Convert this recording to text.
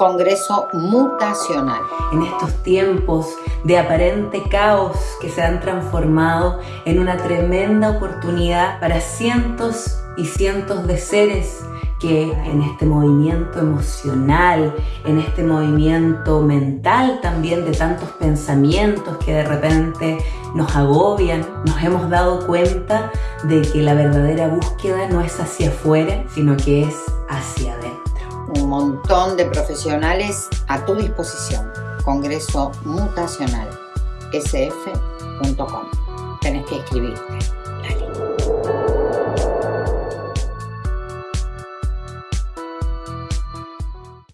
Congreso Mutacional. En estos tiempos de aparente caos que se han transformado en una tremenda oportunidad para cientos y cientos de seres que en este movimiento emocional, en este movimiento mental también de tantos pensamientos que de repente nos agobian, nos hemos dado cuenta de que la verdadera búsqueda no es hacia afuera, sino que es hacia adentro. Montón de profesionales a tu disposición. Congreso Mutacional, sf.com. Tenés que escribirte.